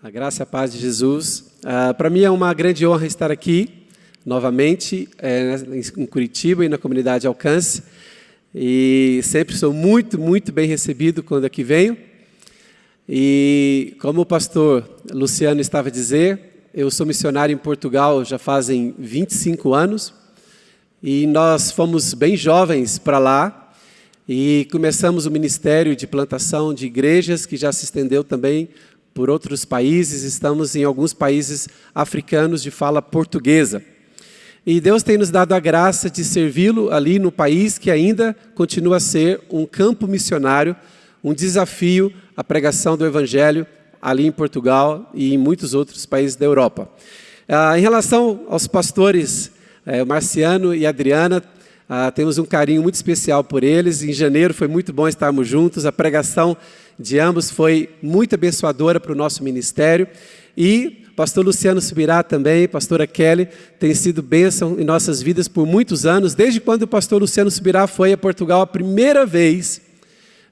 A graça e a paz de Jesus. Uh, Para mim é uma grande honra estar aqui novamente é, em Curitiba e na comunidade Alcance. E sempre sou muito, muito bem recebido quando aqui venho. E como o pastor Luciano estava a dizer, eu sou missionário em Portugal já fazem 25 anos. E nós fomos bem jovens para lá e começamos o ministério de plantação de igrejas que já se estendeu também por outros países, estamos em alguns países africanos de fala portuguesa. E Deus tem nos dado a graça de servi-lo ali no país que ainda continua a ser um campo missionário, um desafio à pregação do Evangelho ali em Portugal e em muitos outros países da Europa. Ah, em relação aos pastores, eh, Marciano e Adriana, ah, temos um carinho muito especial por eles. Em janeiro foi muito bom estarmos juntos, a pregação de ambos foi muito abençoadora para o nosso ministério. E pastor Luciano Subirá também, pastora Kelly, tem sido bênção em nossas vidas por muitos anos. Desde quando o pastor Luciano Subirá foi a Portugal a primeira vez,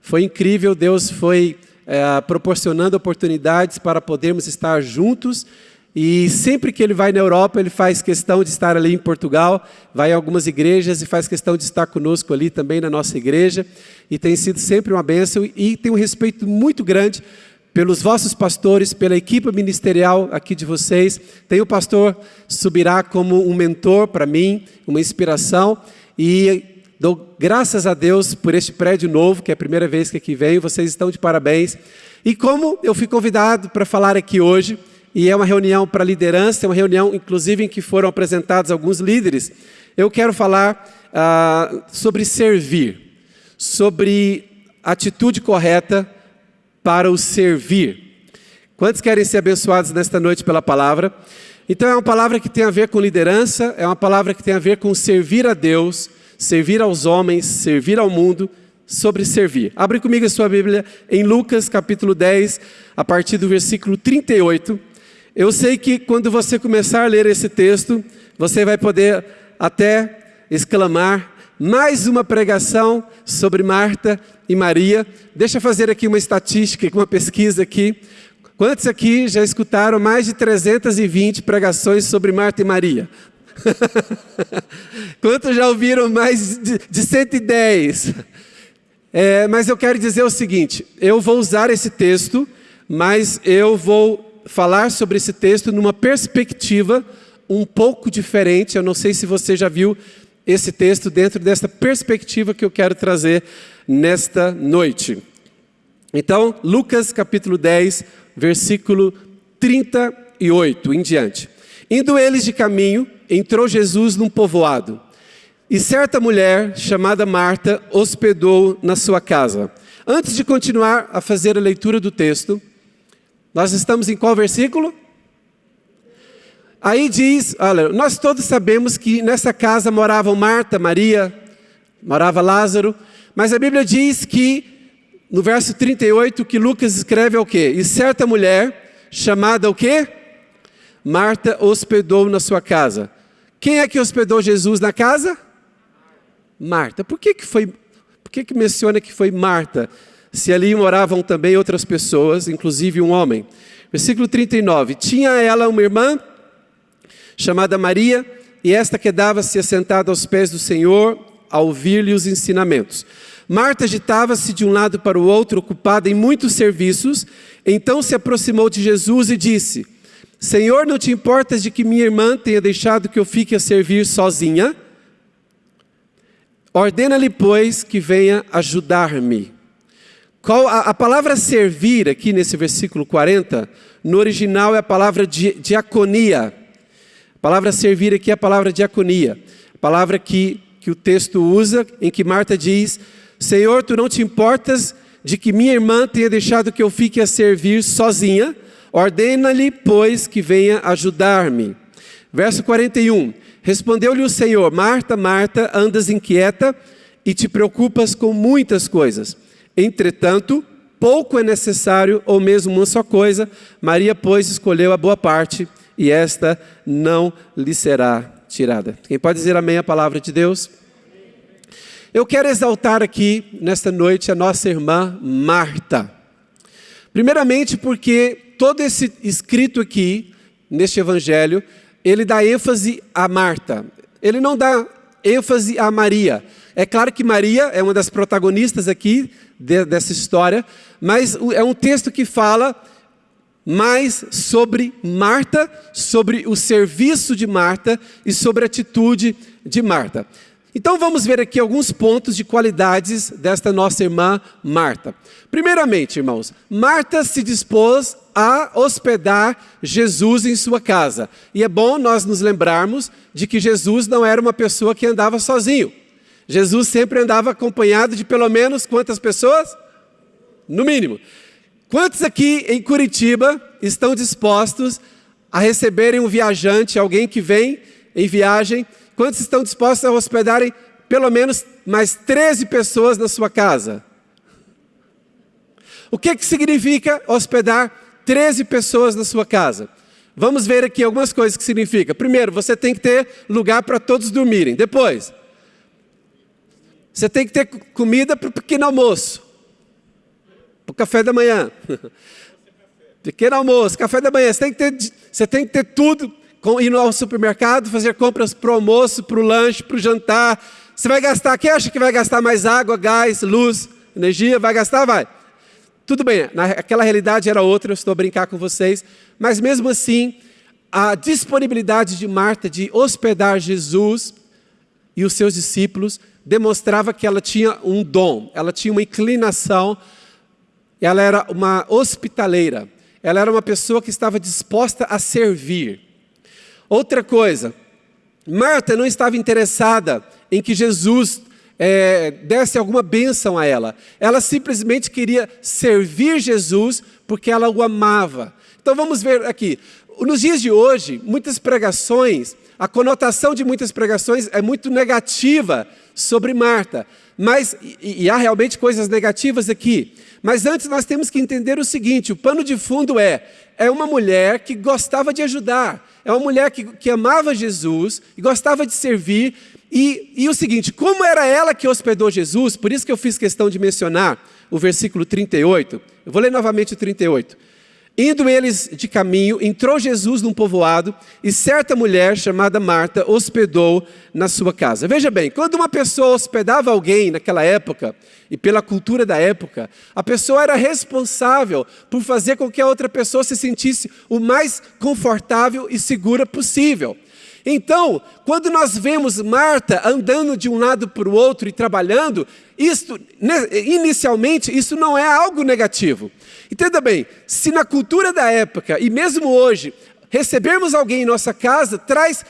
foi incrível, Deus foi é, proporcionando oportunidades para podermos estar juntos e sempre que ele vai na Europa, ele faz questão de estar ali em Portugal, vai a algumas igrejas e faz questão de estar conosco ali também na nossa igreja. E tem sido sempre uma bênção e tem um respeito muito grande pelos vossos pastores, pela equipe ministerial aqui de vocês. Tem o pastor Subirá como um mentor para mim, uma inspiração. E dou graças a Deus por este prédio novo, que é a primeira vez que aqui venho. Vocês estão de parabéns. E como eu fui convidado para falar aqui hoje, e é uma reunião para liderança, é uma reunião, inclusive, em que foram apresentados alguns líderes. Eu quero falar ah, sobre servir, sobre atitude correta para o servir. Quantos querem ser abençoados nesta noite pela palavra? Então, é uma palavra que tem a ver com liderança, é uma palavra que tem a ver com servir a Deus, servir aos homens, servir ao mundo, sobre servir. Abre comigo a sua Bíblia em Lucas capítulo 10, a partir do versículo 38. Eu sei que quando você começar a ler esse texto, você vai poder até exclamar mais uma pregação sobre Marta e Maria. Deixa eu fazer aqui uma estatística, uma pesquisa aqui. Quantos aqui já escutaram mais de 320 pregações sobre Marta e Maria? Quantos já ouviram mais de, de 110? É, mas eu quero dizer o seguinte: eu vou usar esse texto, mas eu vou falar sobre esse texto numa perspectiva um pouco diferente. Eu não sei se você já viu esse texto dentro dessa perspectiva que eu quero trazer nesta noite. Então, Lucas capítulo 10, versículo 38 em diante. Indo eles de caminho, entrou Jesus num povoado. E certa mulher, chamada Marta, hospedou na sua casa. Antes de continuar a fazer a leitura do texto, nós estamos em qual versículo? Aí diz, olha, nós todos sabemos que nessa casa moravam Marta, Maria, morava Lázaro, mas a Bíblia diz que no verso 38 que Lucas escreve é o quê? E certa mulher, chamada o quê? Marta hospedou na sua casa. Quem é que hospedou Jesus na casa? Marta. Por que que foi, por que que menciona que foi Marta? Se ali moravam também outras pessoas, inclusive um homem. Versículo 39. Tinha ela uma irmã chamada Maria, e esta quedava-se assentada aos pés do Senhor, a ouvir-lhe os ensinamentos. Marta agitava-se de um lado para o outro, ocupada em muitos serviços. Então se aproximou de Jesus e disse: Senhor, não te importas de que minha irmã tenha deixado que eu fique a servir sozinha? Ordena-lhe, pois, que venha ajudar-me. Qual, a, a, palavra servir aqui nesse versículo 40, no original é a palavra di, diaconia. A palavra servir aqui é a palavra diaconia. A palavra que, que o texto usa, em que Marta diz, Senhor, tu não te importas de que minha irmã tenha deixado que eu fique a servir sozinha, ordena-lhe, pois, que venha ajudar-me. Verso 41, respondeu-lhe o Senhor, Marta, Marta, andas inquieta e te preocupas com muitas coisas. Entretanto, pouco é necessário, ou mesmo uma só coisa. Maria, pois, escolheu a boa parte, e esta não lhe será tirada. Quem pode dizer amém à palavra de Deus? Eu quero exaltar aqui, nesta noite, a nossa irmã Marta. Primeiramente porque todo esse escrito aqui, neste evangelho, ele dá ênfase a Marta. Ele não dá ênfase a Maria. É claro que Maria é uma das protagonistas aqui de, dessa história, mas é um texto que fala mais sobre Marta, sobre o serviço de Marta e sobre a atitude de Marta. Então vamos ver aqui alguns pontos de qualidades desta nossa irmã Marta. Primeiramente, irmãos, Marta se dispôs a hospedar Jesus em sua casa. E é bom nós nos lembrarmos de que Jesus não era uma pessoa que andava sozinho. Jesus sempre andava acompanhado de pelo menos quantas pessoas? No mínimo. Quantos aqui em Curitiba estão dispostos a receberem um viajante, alguém que vem em viagem? Quantos estão dispostos a hospedarem pelo menos mais 13 pessoas na sua casa? O que, que significa hospedar 13 pessoas na sua casa? Vamos ver aqui algumas coisas que significa. Primeiro, você tem que ter lugar para todos dormirem. Depois, você tem que ter comida para o pequeno almoço para o café da manhã. Pequeno almoço, café da manhã. Você tem que ter, você tem que ter tudo. Ir ao supermercado, fazer compras para o almoço, para o lanche, para o jantar. Você vai gastar, quem acha que vai gastar mais água, gás, luz, energia? Vai gastar? Vai. Tudo bem, aquela realidade era outra, eu estou a brincar com vocês, mas mesmo assim, a disponibilidade de Marta de hospedar Jesus e os seus discípulos demonstrava que ela tinha um dom, ela tinha uma inclinação ela era uma hospitaleira. Ela era uma pessoa que estava disposta a servir. Outra coisa, Marta não estava interessada em que Jesus é, desse alguma bênção a ela. Ela simplesmente queria servir Jesus porque ela o amava. Então vamos ver aqui. Nos dias de hoje, muitas pregações, a conotação de muitas pregações é muito negativa sobre Marta. Mas, e, e há realmente coisas negativas aqui. Mas antes nós temos que entender o seguinte: o pano de fundo é, é uma mulher que gostava de ajudar, é uma mulher que, que amava Jesus e gostava de servir. E, e o seguinte, como era ela que hospedou Jesus, por isso que eu fiz questão de mencionar o versículo 38, eu vou ler novamente o 38. Indo eles de caminho, entrou Jesus num povoado e certa mulher chamada Marta hospedou na sua casa. Veja bem, quando uma pessoa hospedava alguém naquela época, e pela cultura da época, a pessoa era responsável por fazer com que a outra pessoa se sentisse o mais confortável e segura possível. Então, quando nós vemos Marta andando de um lado para o outro e trabalhando, isto, né, inicialmente, isso não é algo negativo. Entenda bem, se na cultura da época, e mesmo hoje, recebermos alguém em nossa casa, traz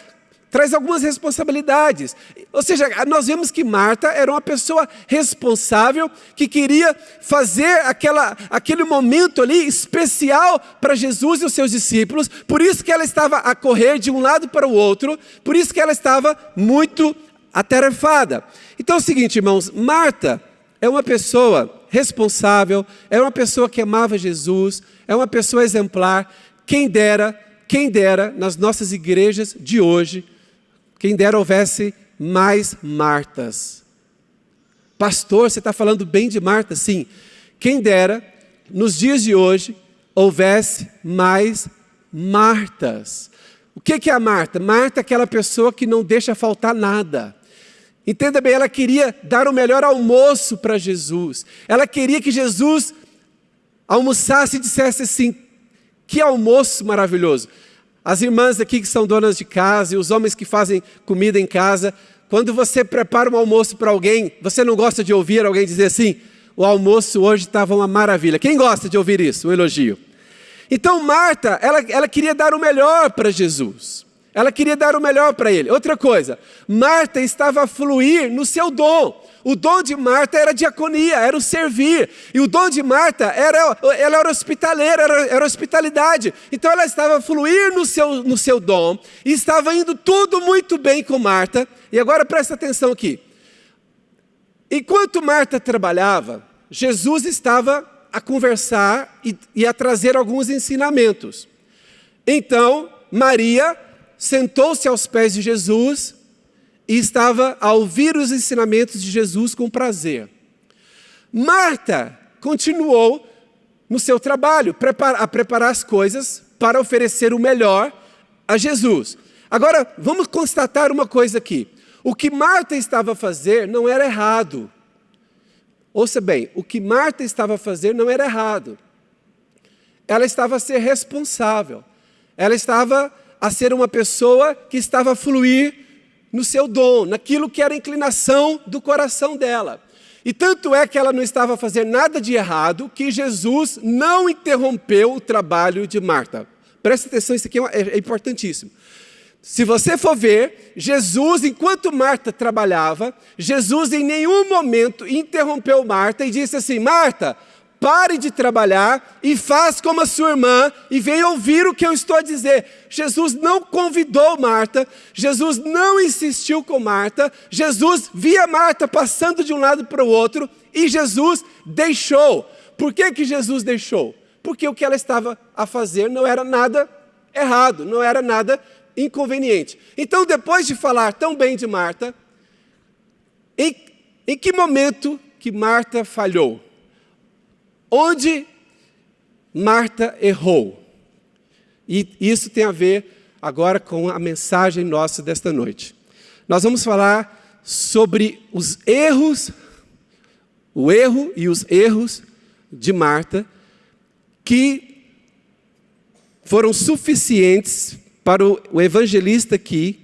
traz algumas responsabilidades. Ou seja, nós vemos que Marta era uma pessoa responsável que queria fazer aquela, aquele momento ali especial para Jesus e os seus discípulos, por isso que ela estava a correr de um lado para o outro, por isso que ela estava muito atarefada. Então é o seguinte, irmãos, Marta é uma pessoa responsável, é uma pessoa que amava Jesus, é uma pessoa exemplar. Quem dera, quem dera nas nossas igrejas de hoje quem dera houvesse mais Martas. Pastor, você está falando bem de Marta? Sim. Quem dera, nos dias de hoje, houvesse mais Martas. O que é a Marta? Marta é aquela pessoa que não deixa faltar nada. Entenda bem, ela queria dar o melhor almoço para Jesus. Ela queria que Jesus almoçasse e dissesse assim: que almoço maravilhoso. As irmãs aqui que são donas de casa e os homens que fazem comida em casa, quando você prepara um almoço para alguém, você não gosta de ouvir alguém dizer assim: o almoço hoje estava uma maravilha. Quem gosta de ouvir isso? Um elogio. Então Marta, ela, ela queria dar o melhor para Jesus. Ela queria dar o melhor para ele. Outra coisa, Marta estava a fluir no seu dom. O dom de Marta era diaconia, era o servir. E o dom de Marta era, ela era hospitaleira, era, era hospitalidade. Então ela estava a fluir no seu, no seu dom e estava indo tudo muito bem com Marta. E agora presta atenção aqui. Enquanto Marta trabalhava, Jesus estava a conversar e, e a trazer alguns ensinamentos. Então, Maria sentou-se aos pés de Jesus e estava a ouvir os ensinamentos de Jesus com prazer. Marta continuou no seu trabalho, a preparar as coisas para oferecer o melhor a Jesus. Agora, vamos constatar uma coisa aqui. O que Marta estava a fazer não era errado. Ouça bem, o que Marta estava a fazer não era errado. Ela estava a ser responsável. Ela estava a ser uma pessoa que estava a fluir no seu dom, naquilo que era a inclinação do coração dela. E tanto é que ela não estava a fazer nada de errado que Jesus não interrompeu o trabalho de Marta. Presta atenção, isso aqui é, é importantíssimo. Se você for ver, Jesus, enquanto Marta trabalhava, Jesus em nenhum momento interrompeu Marta e disse assim: Marta, pare de trabalhar e faz como a sua irmã e venha ouvir o que eu estou a dizer. Jesus não convidou Marta, Jesus não insistiu com Marta, Jesus via Marta passando de um lado para o outro e Jesus deixou. Por que, que Jesus deixou? Porque o que ela estava a fazer não era nada errado, não era nada inconveniente. Então, depois de falar tão bem de Marta, em, em que momento que Marta falhou? Onde Marta errou? E isso tem a ver agora com a mensagem nossa desta noite. Nós vamos falar sobre os erros, o erro e os erros de Marta, que foram suficientes para o evangelista aqui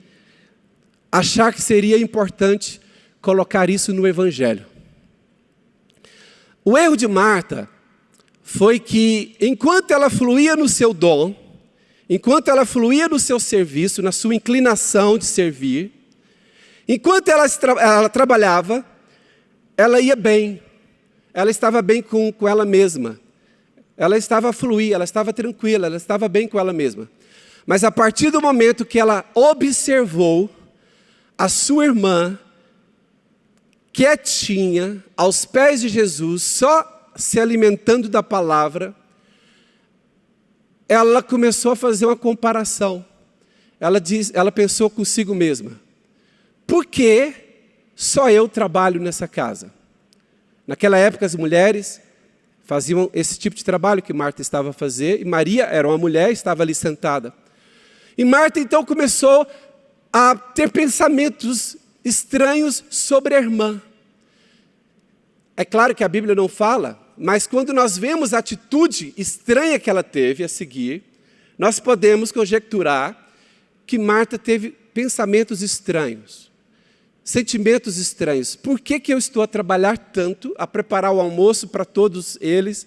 achar que seria importante colocar isso no evangelho. O erro de Marta foi que, enquanto ela fluía no seu dom, enquanto ela fluía no seu serviço, na sua inclinação de servir, enquanto ela, ela trabalhava, ela ia bem, ela estava bem com, com ela mesma, ela estava a fluir, ela estava tranquila, ela estava bem com ela mesma. Mas a partir do momento que ela observou a sua irmã quietinha, aos pés de Jesus, só se alimentando da palavra, ela começou a fazer uma comparação. Ela, diz, ela pensou consigo mesma: por que só eu trabalho nessa casa? Naquela época, as mulheres faziam esse tipo de trabalho que Marta estava a fazer, e Maria era uma mulher, estava ali sentada. E Marta então começou a ter pensamentos estranhos sobre a irmã. É claro que a Bíblia não fala, mas quando nós vemos a atitude estranha que ela teve a seguir, nós podemos conjecturar que Marta teve pensamentos estranhos, sentimentos estranhos. Por que, que eu estou a trabalhar tanto, a preparar o almoço para todos eles?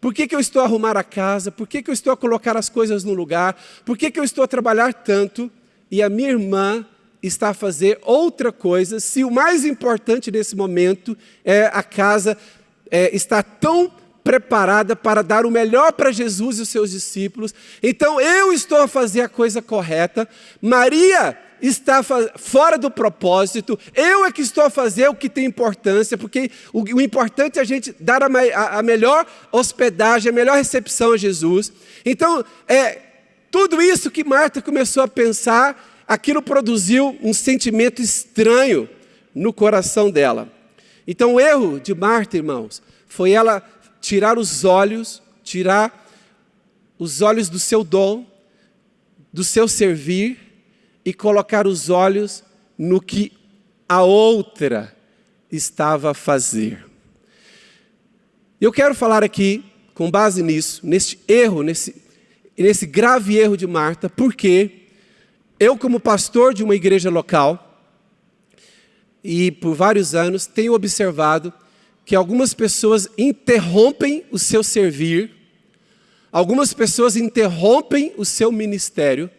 Por que, que eu estou a arrumar a casa? Por que, que eu estou a colocar as coisas no lugar? Por que, que eu estou a trabalhar tanto? E a minha irmã está a fazer outra coisa, se o mais importante nesse momento é a casa é, está tão preparada para dar o melhor para Jesus e os seus discípulos. Então eu estou a fazer a coisa correta. Maria está fora do propósito, eu é que estou a fazer o que tem importância, porque o, o importante é a gente dar a, a, a, melhor hospedagem, a melhor recepção a Jesus. Então, é tudo isso que Marta começou a pensar, aquilo produziu um sentimento estranho no coração dela. Então, o erro de Marta, irmãos, foi ela tirar os olhos, tirar os olhos do seu dom, do seu servir, e colocar os olhos no que a outra estava a fazer. Eu quero falar aqui, com base nisso, nesse erro, nesse, nesse grave erro de Marta, porque eu, como pastor de uma igreja local, e por vários anos, tenho observado que algumas pessoas interrompem o seu servir, algumas pessoas interrompem o seu ministério,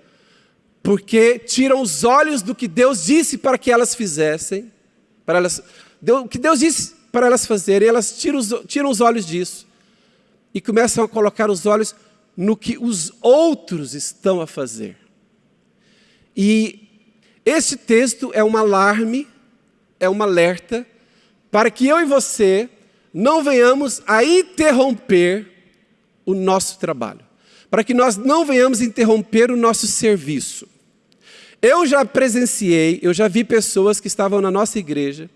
porque tiram os olhos do que Deus disse para que elas fizessem, para elas, o que Deus disse para elas fazerem, elas tiram os, tiram os olhos disso e começam a colocar os olhos no que os outros estão a fazer. E esse texto é um alarme, é um alerta, para que eu e você não venhamos a interromper o nosso trabalho, para que nós não venhamos interromper o nosso serviço. Eu já presenciei, eu já vi pessoas que estavam na nossa igreja,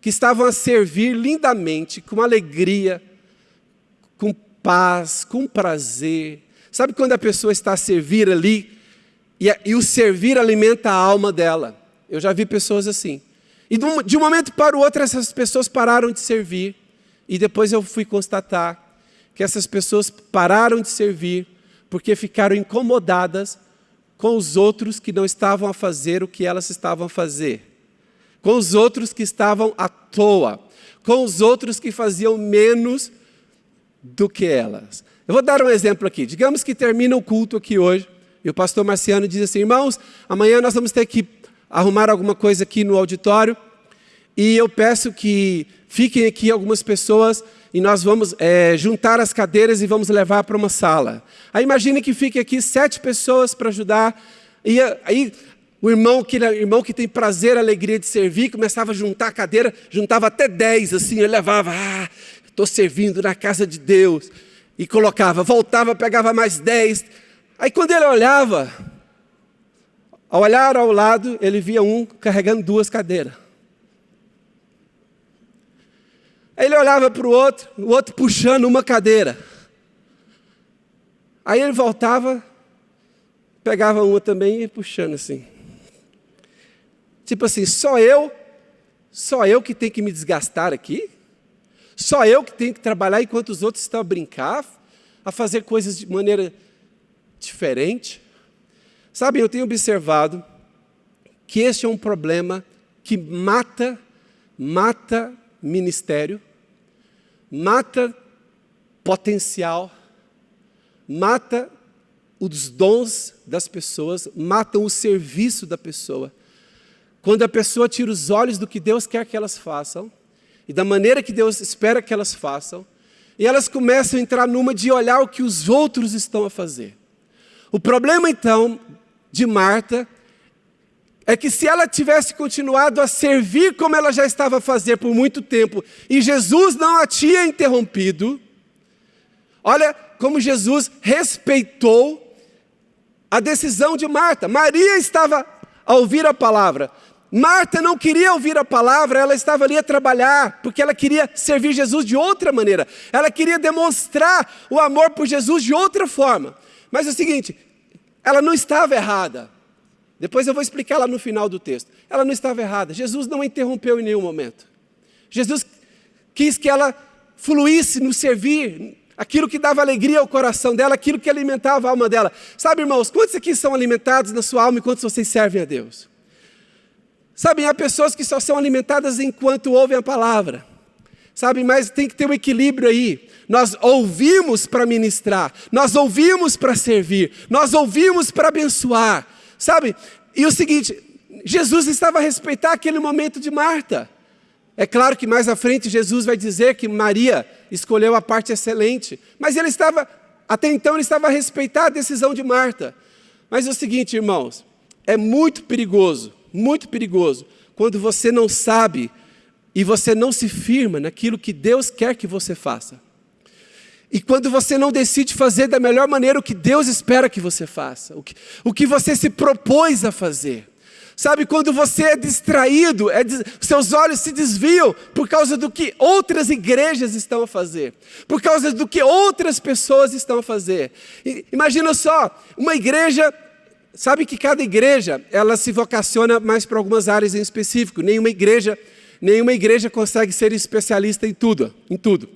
que estavam a servir lindamente, com alegria, com paz, com prazer. Sabe quando a pessoa está a servir ali e, e o servir alimenta a alma dela? Eu já vi pessoas assim. E de um momento para o outro, essas pessoas pararam de servir. E depois eu fui constatar que essas pessoas pararam de servir porque ficaram incomodadas com os outros que não estavam a fazer o que elas estavam a fazer, com os outros que estavam à toa, com os outros que faziam menos do que elas. Eu vou dar um exemplo aqui. Digamos que termina o culto aqui hoje e o pastor Marciano diz assim: irmãos, amanhã nós vamos ter que arrumar alguma coisa aqui no auditório e eu peço que fiquem aqui algumas pessoas e nós vamos é, juntar as cadeiras e vamos levar para uma sala. Aí imagine que fiquem aqui sete pessoas para ajudar e aí o irmão que, irmão que tem prazer, alegria de servir, começava a juntar a cadeira, juntava até dez, assim, ele levava, ah, estou servindo na casa de Deus. E colocava, voltava, pegava mais dez. Aí quando ele olhava, ao olhar ao lado, ele via um carregando duas cadeiras. Aí ele olhava para o outro, o outro puxando uma cadeira. Aí ele voltava, pegava uma também e puxando assim. Tipo assim, só eu, só eu que tenho que me desgastar aqui? Só eu que tenho que trabalhar enquanto os outros estão a brincar, a fazer coisas de maneira diferente? Sabe, eu tenho observado que este é um problema que mata, mata ministério, mata potencial, mata os dons das pessoas, mata o serviço da pessoa. Quando a pessoa tira os olhos do que Deus quer que elas façam, e da maneira que Deus espera que elas façam, e elas começam a entrar numa de olhar o que os outros estão a fazer. O problema, então, de Marta, é que se ela tivesse continuado a servir como ela já estava a fazer por muito tempo, e Jesus não a tinha interrompido, olha como Jesus respeitou a decisão de Marta. Maria estava a ouvir a palavra, Marta não queria ouvir a palavra, ela estava ali a trabalhar, porque ela queria servir Jesus de outra maneira. Ela queria demonstrar o amor por Jesus de outra forma. Mas é o seguinte, ela não estava errada. Depois eu vou explicar lá no final do texto. Ela não estava errada. Jesus não a interrompeu em nenhum momento. Jesus quis que ela fluísse no servir, aquilo que dava alegria ao coração dela, aquilo que alimentava a alma dela. Sabe, irmãos, quantos aqui são alimentados na sua alma e quantos vocês servem a Deus? Sabem, há pessoas que só são alimentadas enquanto ouvem a palavra. Sabe, mas tem que ter um equilíbrio aí. Nós ouvimos para ministrar, nós ouvimos para servir, nós ouvimos para abençoar. Sabe? E o seguinte, Jesus estava a respeitar aquele momento de Marta. É claro que mais à frente Jesus vai dizer que Maria escolheu a parte excelente, mas ele estava, até então ele estava a respeitar a decisão de Marta. Mas é o seguinte, irmãos, é muito perigoso muito perigoso quando você não sabe e você não se firma naquilo que Deus quer que você faça. E quando você não decide fazer da melhor maneira o que Deus espera que você faça, o que, o que você se propôs a fazer. Sabe, quando você é distraído, é, seus olhos se desviam por causa do que outras igrejas estão a fazer, por causa do que outras pessoas estão a fazer. E, imagina só, uma igreja Sabe que cada igreja, ela se vocaciona mais para algumas áreas em específico. Nenhuma igreja, nenhuma igreja consegue ser especialista em tudo, em tudo.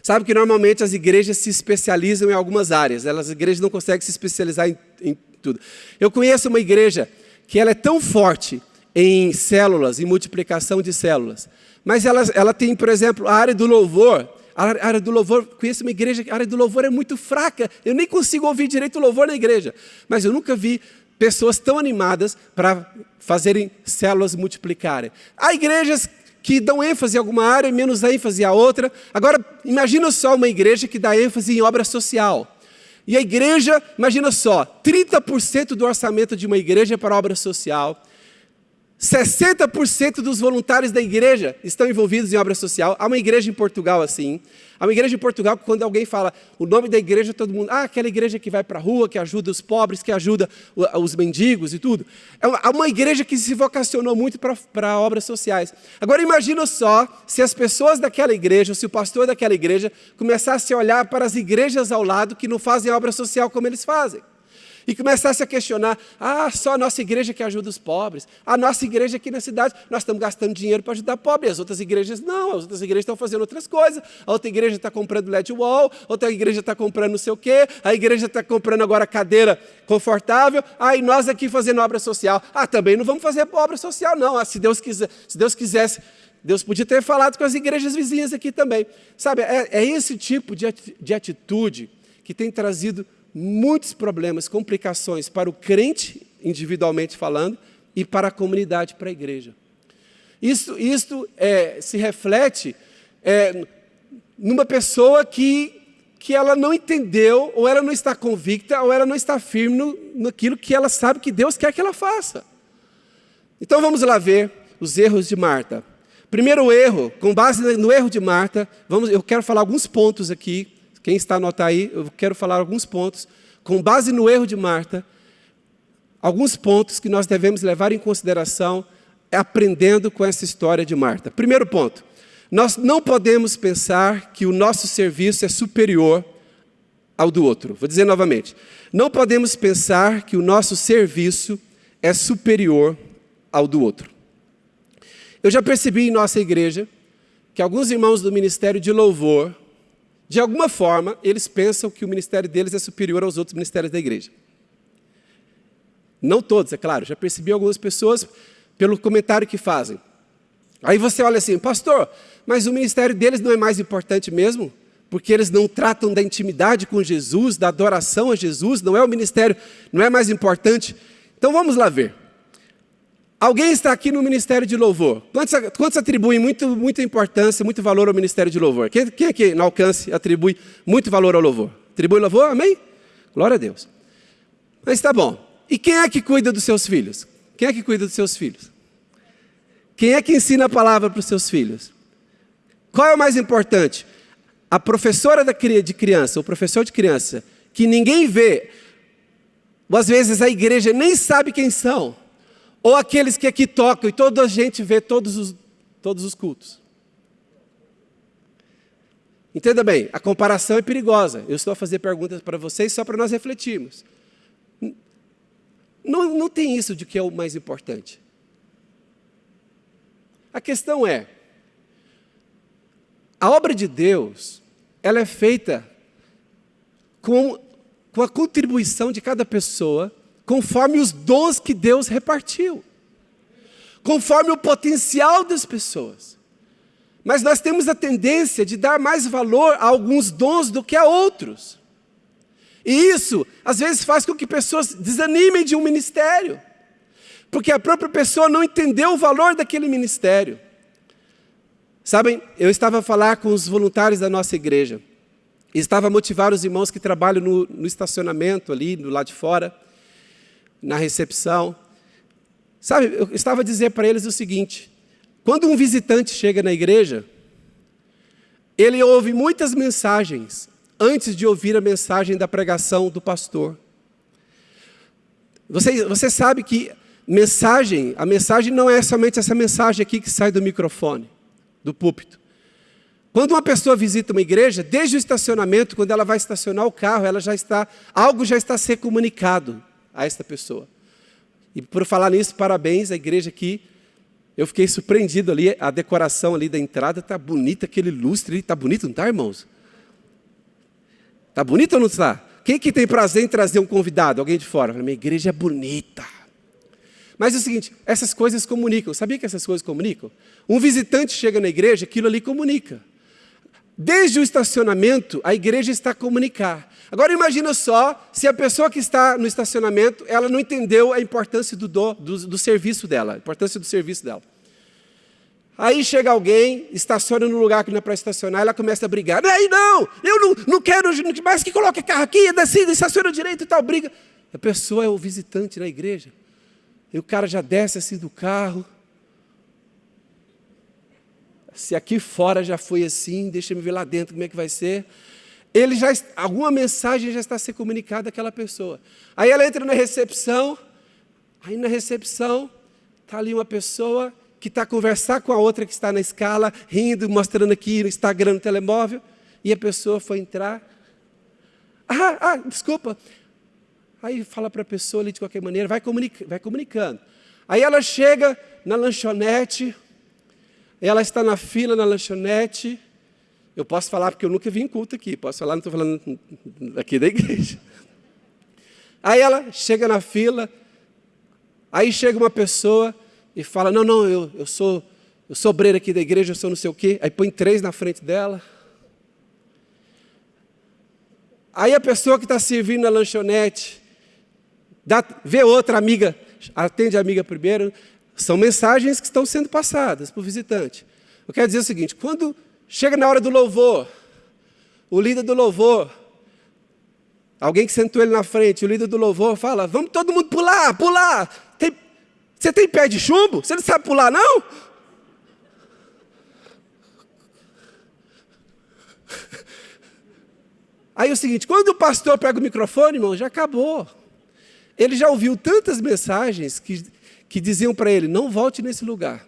Sabe que normalmente as igrejas se especializam em algumas áreas. Elas, as igrejas não conseguem se especializar em, em tudo. Eu conheço uma igreja que ela é tão forte em células, em multiplicação de células. Mas ela, ela tem, por exemplo, a área do louvor, a área do louvor, conheço uma igreja, a área do louvor é muito fraca. Eu nem consigo ouvir direito o louvor na igreja. Mas eu nunca vi pessoas tão animadas para fazerem células multiplicarem. Há igrejas que dão ênfase a alguma área e menos ênfase a outra. Agora, imagina só uma igreja que dá ênfase em obra social. E a igreja, imagina só, 30% do orçamento de uma igreja é para obra social. 60% dos voluntários da igreja estão envolvidos em obra social. Há uma igreja em Portugal assim. Há uma igreja em Portugal que quando alguém fala o nome da igreja, todo mundo, ah, aquela igreja que vai para a rua, que ajuda os pobres, que ajuda os mendigos e tudo. É uma, uma igreja que se vocacionou muito para obras sociais. Agora imagina só se as pessoas daquela igreja, se o pastor daquela igreja começasse a olhar para as igrejas ao lado que não fazem obra social como eles fazem e começasse a questionar: ah, só a nossa igreja que ajuda os pobres, a nossa igreja aqui na cidade, nós estamos gastando dinheiro para ajudar pobres, as outras igrejas não, as outras igrejas estão fazendo outras coisas, a outra igreja está comprando LED wall, outra igreja está comprando não sei o quê, a igreja está comprando agora cadeira confortável, ah, e nós aqui fazendo obra social. Ah, também não vamos fazer obra social, não. Ah, se Deus quiser, se Deus quisesse. Deus podia ter falado com as igrejas vizinhas aqui também. Sabe, é, é esse tipo de atitude que tem trazido muitos problemas, complicações para o crente, individualmente falando, e para a comunidade, para a igreja. Isso, isso é, se reflete é, numa pessoa que, que ela não entendeu, ou ela não está convicta, ou ela não está firme no, naquilo que ela sabe que Deus quer que ela faça. Então vamos lá ver os erros de Marta. Primeiro erro, com base no erro de Marta, vamos, eu quero falar alguns pontos aqui quem está a anotar aí, eu quero falar alguns pontos, com base no erro de Marta, alguns pontos que nós devemos levar em consideração aprendendo com essa história de Marta. Primeiro ponto, nós não podemos pensar que o nosso serviço é superior ao do outro. Vou dizer novamente, não podemos pensar que o nosso serviço é superior ao do outro. Eu já percebi em nossa igreja que alguns irmãos do ministério de louvor de alguma forma, eles pensam que o ministério deles é superior aos outros ministérios da igreja. Não todos, é claro, já percebi algumas pessoas pelo comentário que fazem. Aí você olha assim, pastor, mas o ministério deles não é mais importante mesmo? Porque eles não tratam da intimidade com Jesus, da adoração a Jesus, não é o ministério, não é mais importante? Então vamos lá ver. Alguém está aqui no Ministério de Louvor. Quantos, quantos atribuem muito, muita importância, muito valor ao Ministério de Louvor? Quem, quem aqui no alcance atribui muito valor ao louvor? Atribui louvor? Amém? Glória a Deus. Mas está bom. E quem é que cuida dos seus filhos? Quem é que cuida dos seus filhos? Quem é que ensina a palavra para os seus filhos? Qual é o mais importante? A professora de criança, o professor de criança, que ninguém vê, ou às vezes a igreja nem sabe quem são, ou aqueles que aqui tocam e toda a gente vê todos os, todos os cultos. Entenda bem, a comparação é perigosa. Eu estou a fazer perguntas para vocês só para nós refletirmos. Não, não tem isso de que é o mais importante. A questão é, a obra de Deus, ela é feita com, com a contribuição de cada pessoa conforme os dons que Deus repartiu, conforme o potencial das pessoas. Mas nós temos a tendência de dar mais valor a alguns dons do que a outros. E isso, às vezes, faz com que pessoas desanimem de um ministério, porque a própria pessoa não entendeu o valor daquele ministério. Sabem, eu estava a falar com os voluntários da nossa igreja, e estava a motivar os irmãos que trabalham no, no estacionamento ali, do lado de fora, na recepção. Sabe, eu estava a dizer para eles o seguinte: quando um visitante chega na igreja, ele ouve muitas mensagens antes de ouvir a mensagem da pregação do pastor. Você, você sabe que mensagem, a mensagem não é somente essa mensagem aqui que sai do microfone, do púlpito. Quando uma pessoa visita uma igreja, desde o estacionamento, quando ela vai estacionar o carro, ela já está, algo já está a ser comunicado a esta pessoa. E por falar nisso, parabéns à igreja aqui. Eu fiquei surpreendido ali, a decoração ali da entrada está bonita, aquele lustre ali, está bonito, não está, irmãos? Está bonito ou não está? Quem que tem prazer em trazer um convidado, alguém de fora? Minha igreja é bonita. Mas é o seguinte, essas coisas comunicam. Sabia que essas coisas comunicam? Um visitante chega na igreja, aquilo ali comunica. Desde o estacionamento, a igreja está a comunicar. Agora imagina só se a pessoa que está no estacionamento, ela não entendeu a importância do, do, do, do serviço dela, a importância do serviço dela. Aí chega alguém, estaciona no lugar que não é para estacionar, ela começa a brigar. Aí não, eu não, não quero mais que coloque carro aqui, decida, estaciona direito e tal, briga. A pessoa é o visitante na igreja. E o cara já desce assim do carro. Se aqui fora já foi assim, deixa eu ver lá dentro como é que vai ser. Ele já alguma mensagem já está ser comunicada àquela pessoa. Aí ela entra na recepção, aí na recepção está ali uma pessoa que está a conversar com a outra que está na escala, rindo, mostrando aqui no Instagram, no telemóvel, e a pessoa foi entrar. Ah, ah, desculpa. Aí fala para a pessoa ali de qualquer maneira, vai, comunica, vai comunicando. Aí ela chega na lanchonete, ela está na fila na lanchonete. Eu posso falar porque eu nunca vim em culto aqui. Posso falar, não estou falando aqui da igreja. Aí ela chega na fila. Aí chega uma pessoa e fala: Não, não, eu, eu sou eu sou obreiro aqui da igreja, eu sou não sei o quê. Aí põe três na frente dela. Aí a pessoa que está servindo na lanchonete dá, vê outra amiga, atende a amiga primeiro, são mensagens que estão sendo passadas para o visitante. Eu quero dizer o seguinte: quando chega na hora do louvor, o líder do louvor, alguém que sentou ele na frente, o líder do louvor fala: Vamos todo mundo pular, pular. Tem, você tem pé de chumbo? Você não sabe pular, não? Aí é o seguinte: quando o pastor pega o microfone, irmão, já acabou. Ele já ouviu tantas mensagens que que diziam para ele: não volte nesse lugar,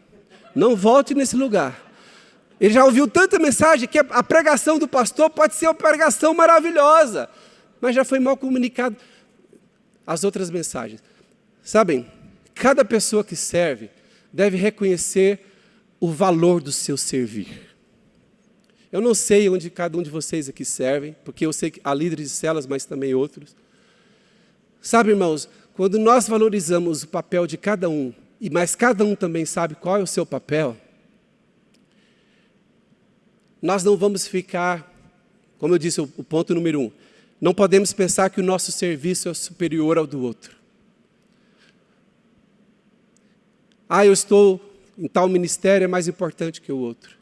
não volte nesse lugar. Ele já ouviu tanta mensagem que a pregação do pastor pode ser uma pregação maravilhosa, mas já foi mal comunicado as outras mensagens. Sabem, cada pessoa que serve deve reconhecer o valor do seu servir. Eu não sei onde cada um de vocês aqui servem, porque eu sei que há líderes de celas, mas também outros. Sabe, irmãos, quando nós valorizamos o papel de cada um, e mas cada um também sabe qual é o seu papel, nós não vamos ficar, como eu disse, o, ponto número um, não podemos pensar que o nosso serviço é superior ao do outro. Ah, eu estou em tal ministério, é mais importante que o outro.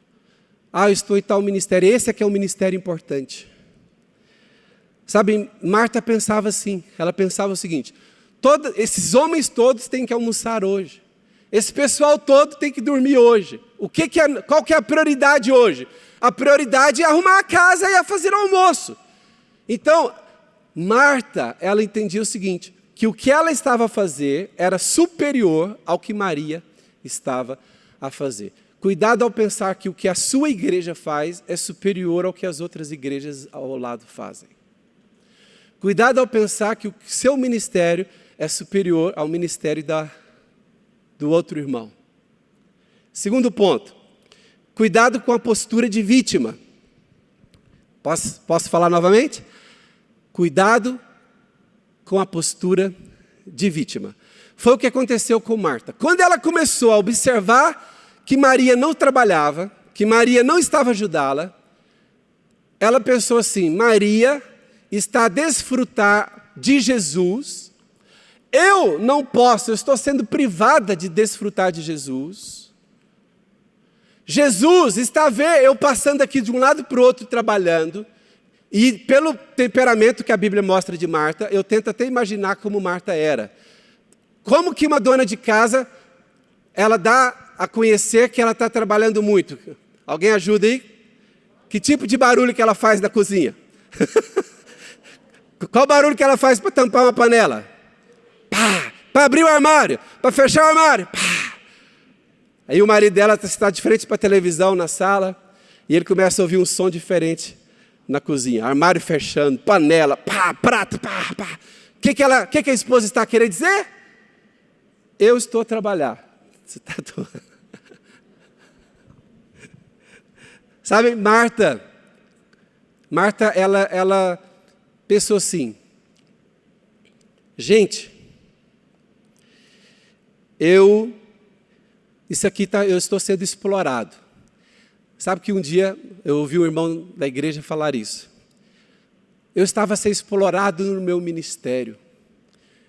Ah, eu estou em tal ministério, esse é que é um ministério importante. Sabe, Marta pensava assim, ela pensava o seguinte, Todo, esses homens todos têm que almoçar hoje. Esse pessoal todo tem que dormir hoje. O que, que é, qual que é a prioridade hoje? A prioridade é arrumar a casa e a fazer o almoço. Então, Marta, ela entendia o seguinte, que o que ela estava a fazer era superior ao que Maria estava a fazer. Cuidado ao pensar que o que a sua igreja faz é superior ao que as outras igrejas ao lado fazem. Cuidado ao pensar que o seu ministério é superior ao ministério da, do outro irmão. Segundo ponto, cuidado com a postura de vítima. Posso, posso falar novamente? Cuidado com a postura de vítima. Foi o que aconteceu com Marta. Quando ela começou a observar que Maria não trabalhava, que Maria não estava ajudá-la, ela pensou assim: Maria está a desfrutar de Jesus eu não posso, eu estou sendo privada de desfrutar de Jesus. Jesus está a ver eu passando aqui de um lado para o outro trabalhando, e pelo temperamento que a Bíblia mostra de Marta, eu tento até imaginar como Marta era. Como que uma dona de casa, ela dá a conhecer que ela está trabalhando muito? Alguém ajuda aí? Que tipo de barulho que ela faz na cozinha? Qual barulho que ela faz para tampar uma panela? Pá, para abrir o armário, para fechar o armário, pá. Aí o marido dela está de frente para a televisão na sala e ele começa a ouvir um som diferente na cozinha, armário fechando, panela, pá, prato, pá, pá. O que, que, ela, que, que a esposa está querendo dizer? Eu estou a trabalhar. Você está Sabe, Marta, Marta, ela, ela pensou assim, gente, eu, isso aqui tá, eu estou sendo explorado. Sabe que um dia eu ouvi um irmão da igreja falar isso. Eu estava ser explorado no meu ministério.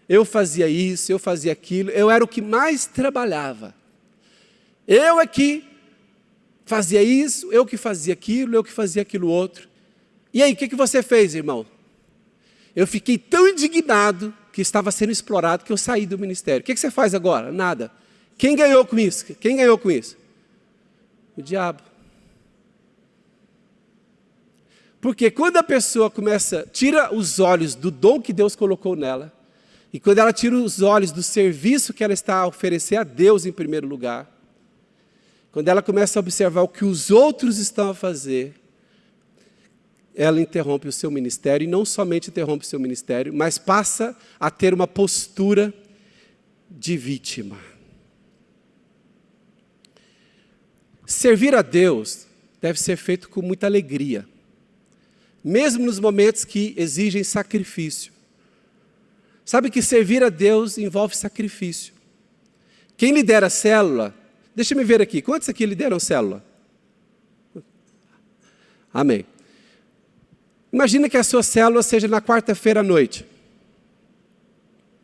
Eu fazia isso, eu fazia aquilo, eu era o que mais trabalhava. Eu é fazia isso, eu que fazia aquilo, eu que fazia aquilo outro. E aí, o que, que você fez, irmão? Eu fiquei tão indignado que estava sendo explorado, que eu saí do ministério. O que, você faz agora? Nada. Quem ganhou com isso? Quem ganhou com isso? O diabo. Porque quando a pessoa começa, tira os olhos do dom que Deus colocou nela, e quando ela tira os olhos do serviço que ela está a oferecer a Deus em primeiro lugar, quando ela começa a observar o que os outros estão a fazer, ela interrompe o seu ministério, e não somente interrompe o seu ministério, mas passa a ter uma postura de vítima. Servir a Deus deve ser feito com muita alegria, mesmo nos momentos que exigem sacrifício. Sabe que servir a Deus envolve sacrifício. Quem lidera a célula, deixa me ver aqui, quantos aqui lideram célula? Amém. Imagina que a sua célula seja na quarta-feira à noite.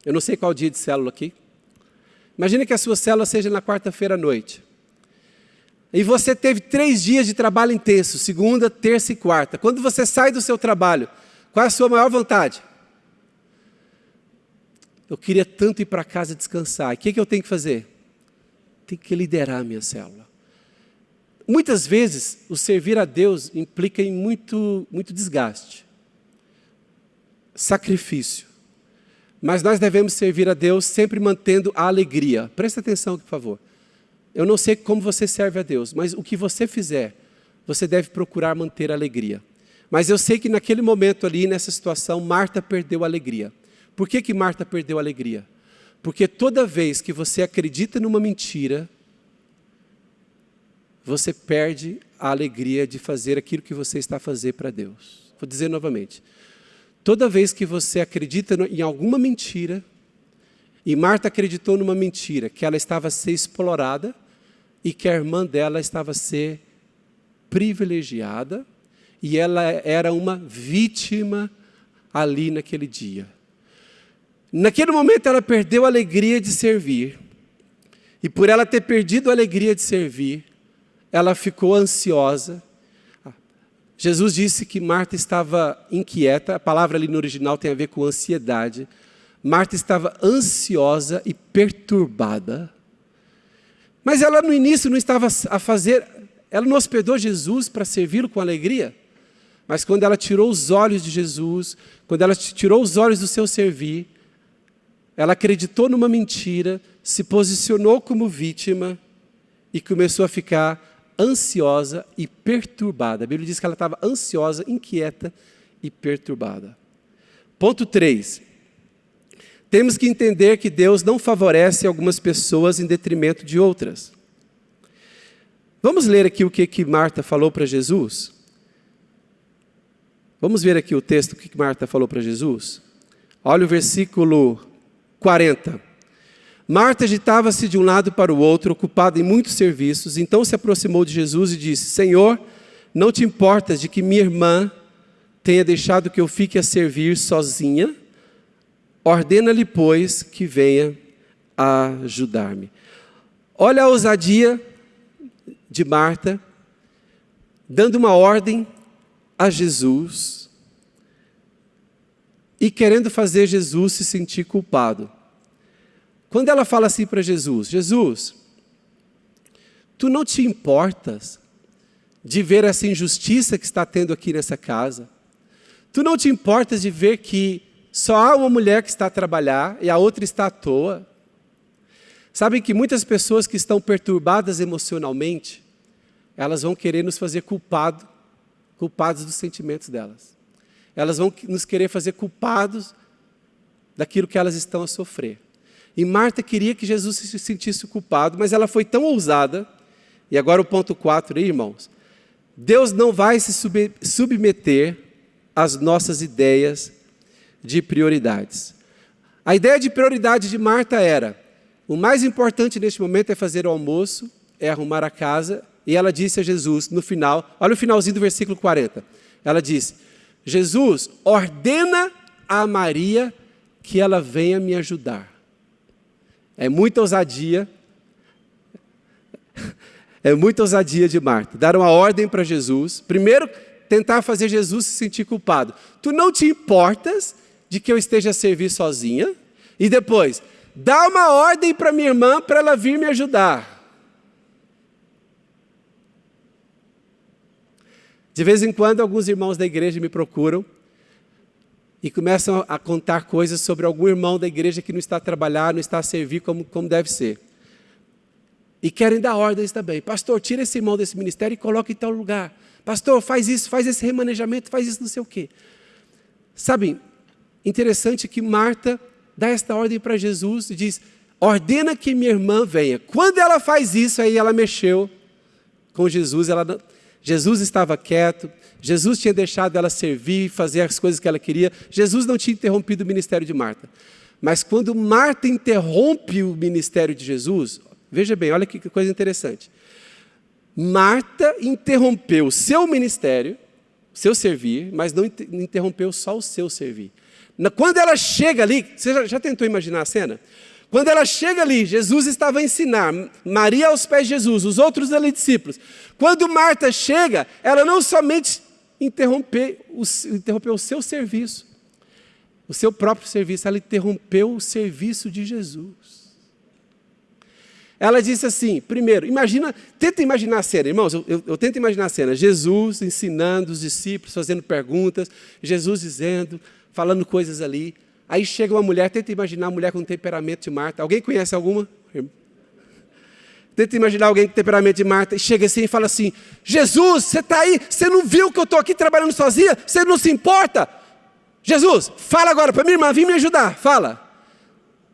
Eu não sei qual dia de célula aqui. Imagina que a sua célula seja na quarta-feira à noite. E você teve três dias de trabalho intenso, segunda, terça e quarta. Quando você sai do seu trabalho, qual é a sua maior vontade? Eu queria tanto ir para casa descansar. O que, que eu tenho que fazer? Tenho que liderar a minha célula. Muitas vezes, o servir a Deus implica em muito, muito desgaste, sacrifício. Mas nós devemos servir a Deus sempre mantendo a alegria. Presta atenção, por favor. Eu não sei como você serve a Deus, mas o que você fizer, você deve procurar manter a alegria. Mas eu sei que naquele momento ali, nessa situação, Marta perdeu a alegria. Por que, que Marta perdeu a alegria? Porque toda vez que você acredita numa mentira, você perde a alegria de fazer aquilo que você está a fazer para Deus. Vou dizer novamente. Toda vez que você acredita em alguma mentira, e Marta acreditou numa mentira, que ela estava a ser explorada e que a irmã dela estava a ser privilegiada, e ela era uma vítima ali naquele dia. Naquele momento ela perdeu a alegria de servir. E por ela ter perdido a alegria de servir, ela ficou ansiosa. Jesus disse que Marta estava inquieta, a palavra ali no original tem a ver com ansiedade. Marta estava ansiosa e perturbada. Mas ela no início não estava a fazer, ela não hospedou Jesus para servi-lo com alegria. Mas quando ela tirou os olhos de Jesus, quando ela tirou os olhos do seu servir, ela acreditou numa mentira, se posicionou como vítima e começou a ficar ansiosa e perturbada. A Bíblia diz que ela estava ansiosa, inquieta e perturbada. Ponto 3. Temos que entender que Deus não favorece algumas pessoas em detrimento de outras. Vamos ler aqui o que, que Marta falou para Jesus? Vamos ver aqui o texto, que Marta falou para Jesus? Olha o versículo 40. Marta agitava-se de um lado para o outro, ocupada em muitos serviços. Então se aproximou de Jesus e disse: Senhor, não te importas de que minha irmã tenha deixado que eu fique a servir sozinha? Ordena-lhe, pois, que venha ajudar-me. Olha a ousadia de Marta, dando uma ordem a Jesus e querendo fazer Jesus se sentir culpado. Quando ela fala assim para Jesus, Jesus, tu não te importas de ver essa injustiça que está tendo aqui nessa casa? Tu não te importas de ver que só há uma mulher que está a trabalhar e a outra está à toa? Sabem que muitas pessoas que estão perturbadas emocionalmente, elas vão querer nos fazer culpado, culpados dos sentimentos delas elas vão nos querer fazer culpados daquilo que elas estão a sofrer. E Marta queria que Jesus se sentisse culpado, mas ela foi tão ousada, e agora o ponto 4 aí, irmãos, Deus não vai se submeter às nossas ideias de prioridades. A ideia de prioridade de Marta era, o mais importante neste momento é fazer o almoço, é arrumar a casa, e ela disse a Jesus, no final, olha o finalzinho do versículo 40, ela disse, Jesus ordena a Maria que ela venha me ajudar. É muita ousadia, é muita ousadia de Marta. Dar uma ordem para Jesus. Primeiro, tentar fazer Jesus se sentir culpado. Tu não te importas de que eu esteja a servir sozinha? E depois, dá uma ordem para minha irmã para ela vir me ajudar. De vez em quando, alguns irmãos da igreja me procuram e começam a contar coisas sobre algum irmão da igreja que não está a trabalhar, não está a servir como, como deve ser. E querem dar ordens também. Pastor, tira esse irmão desse ministério e coloca em tal lugar. Pastor, faz isso, faz esse remanejamento, faz isso não sei o quê. Sabe, interessante que Marta dá esta ordem para Jesus e diz: ordena que minha irmã venha. Quando ela faz isso, aí ela mexeu com Jesus, ela Jesus estava quieto, Jesus tinha deixado ela servir, fazer as coisas que ela queria. Jesus não tinha interrompido o ministério de Marta. Mas quando Marta interrompe o ministério de Jesus, veja bem, olha que coisa interessante. Marta interrompeu o seu ministério, seu servir, mas não interrompeu só o seu servir. Quando ela chega ali, você já, já tentou imaginar a cena? Quando ela chega ali, Jesus estava a ensinar, Maria aos pés de Jesus, os outros ali discípulos. Quando Marta chega, ela não somente interrompeu o, interrompeu o seu serviço, o seu próprio serviço, ela interrompeu o serviço de Jesus. Ela disse assim, primeiro, imagina, tenta imaginar a cena, irmãos, eu, eu, eu, tento imaginar a cena, Jesus ensinando os discípulos, fazendo perguntas, Jesus dizendo, falando coisas ali, Aí chega uma mulher, tenta imaginar uma mulher com temperamento de Marta. Alguém conhece alguma? Tenta imaginar alguém com temperamento de Marta e chega assim e fala assim: Jesus, você está aí? Você não viu que eu estou aqui trabalhando sozinha? Você não se importa? Jesus, fala agora para minha irmã, vem me ajudar, fala.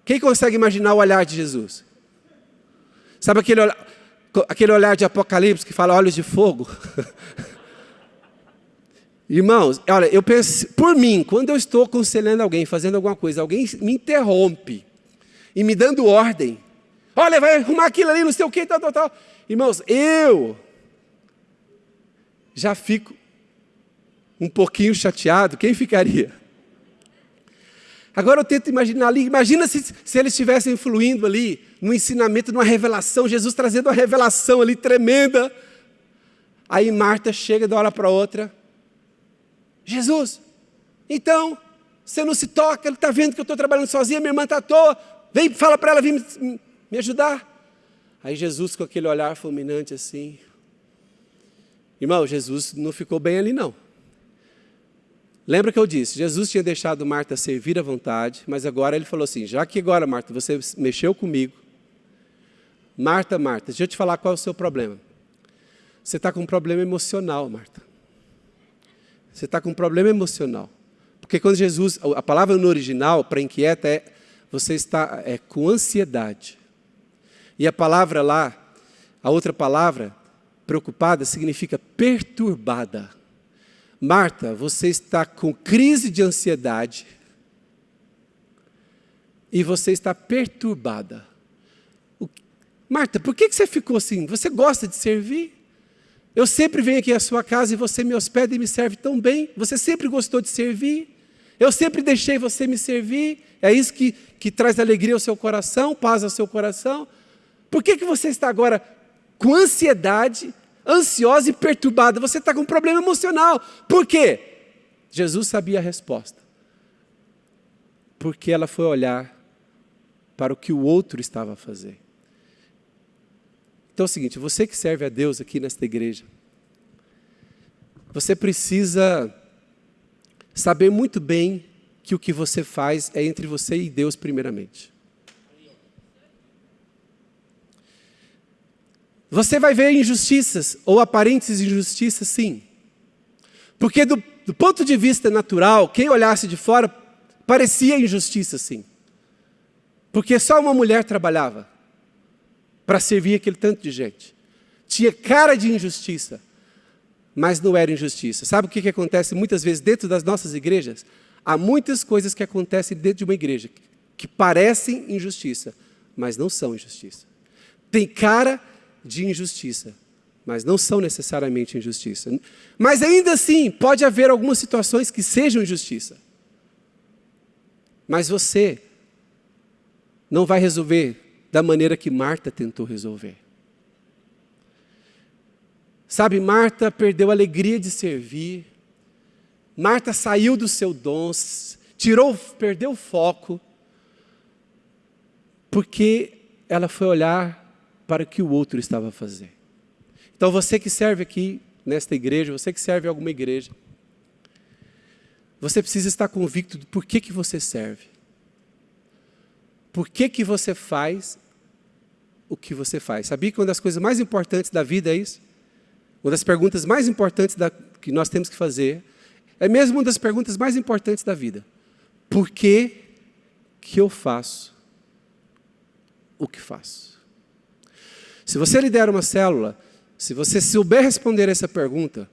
Quem consegue imaginar o olhar de Jesus? Sabe aquele, aquele olhar de Apocalipse que fala olhos de fogo? Irmãos, olha, eu penso, por mim, quando eu estou aconselhando alguém, fazendo alguma coisa, alguém me interrompe e me dando ordem. Olha, vai arrumar aquilo ali, não sei o que, tal, tal, tal. Irmãos, eu já fico um pouquinho chateado. Quem ficaria? Agora eu tento imaginar ali, imagina se, se eles estivessem fluindo ali, no ensinamento, numa revelação, Jesus trazendo uma revelação ali tremenda. Aí Marta chega uma hora para outra, Jesus, então, você não se toca, ele está vendo que eu estou trabalhando sozinha, minha irmã está à toa, vem, fala para ela vir me, me ajudar. Aí Jesus, com aquele olhar fulminante assim, irmão, Jesus não ficou bem ali não. Lembra que eu disse, Jesus tinha deixado Marta servir à vontade, mas agora ele falou assim, já que agora, Marta, você mexeu comigo, Marta, Marta, deixa eu te falar qual é o seu problema. Você está com um problema emocional, Marta. Você está com um problema emocional. Porque quando Jesus, a palavra no original para inquieta é você está é, com ansiedade. E a palavra lá, a outra palavra, preocupada, significa perturbada. Marta, você está com crise de ansiedade e você está perturbada. Marta, por que você ficou assim? Você gosta de servir? Eu sempre venho aqui à sua casa e você me hospeda e me serve tão bem. Você sempre gostou de servir. Eu sempre deixei você me servir. É isso que, que traz alegria ao seu coração, paz ao seu coração. Por que, que você está agora com ansiedade, ansiosa e perturbada? Você está com um problema emocional. Por quê? Jesus sabia a resposta. Porque ela foi olhar para o que o outro estava a fazer. Então é o seguinte, você que serve a Deus aqui nesta igreja, você precisa saber muito bem que o que você faz é entre você e Deus primeiramente. Você vai ver injustiças ou aparentes injustiças, sim. Porque do, do ponto de vista natural, quem olhasse de fora, parecia injustiça, sim. Porque só uma mulher trabalhava para servir aquele tanto de gente. Tinha cara de injustiça, mas não era injustiça. Sabe o que, que acontece muitas vezes dentro das nossas igrejas? Há muitas coisas que acontecem dentro de uma igreja que parecem injustiça, mas não são injustiça. Tem cara de injustiça, mas não são necessariamente injustiça. Mas ainda assim, pode haver algumas situações que sejam injustiça. Mas você não vai resolver da maneira que Marta tentou resolver. Sabe, Marta perdeu a alegria de servir, Marta saiu do seu dom, tirou, perdeu o foco, porque ela foi olhar para o que o outro estava a fazer. Então você que serve aqui, nesta igreja, você que serve em alguma igreja, você precisa estar convicto do porquê que você serve. Por que, que você faz o que você faz? Sabia que uma das coisas mais importantes da vida é isso? Uma das perguntas mais importantes da, que nós temos que fazer é mesmo uma das perguntas mais importantes da vida. Por que, que eu faço o que faço? Se você lidera uma célula, se você souber responder essa pergunta,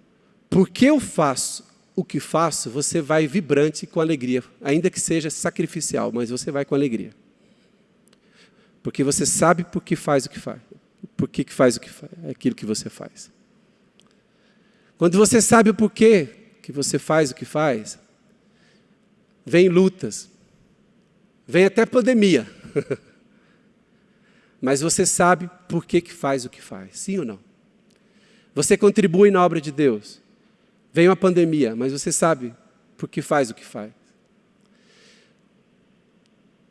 por que eu faço o que faço, você vai vibrante com alegria, ainda que seja sacrificial, mas você vai com alegria. Porque você sabe por que faz o que faz. Por que, faz o que faz, aquilo que você faz. Quando você sabe o porquê que você faz o que faz, vem lutas, vem até pandemia. Mas você sabe por que, que faz o que faz, sim ou não? Você contribui na obra de Deus. Vem uma pandemia, mas você sabe por que faz o que faz.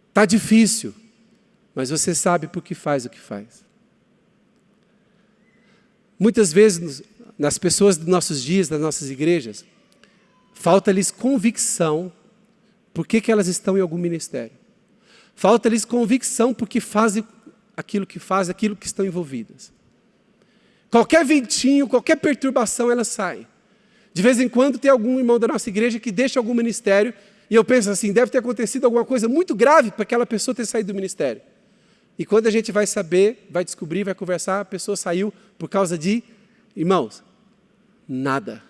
Está difícil, mas você sabe por que faz o que faz. Muitas vezes, nas pessoas dos nossos dias, das nossas igrejas, falta-lhes convicção por que, que elas estão em algum ministério. Falta-lhes convicção porque fazem aquilo que fazem, aquilo que estão envolvidas. Qualquer ventinho, qualquer perturbação, elas saem. De vez em quando tem algum irmão da nossa igreja que deixa algum ministério e eu penso assim, deve ter acontecido alguma coisa muito grave para aquela pessoa ter saído do ministério. E quando a gente vai saber, vai descobrir, vai conversar, a pessoa saiu por causa de, irmãos, nada.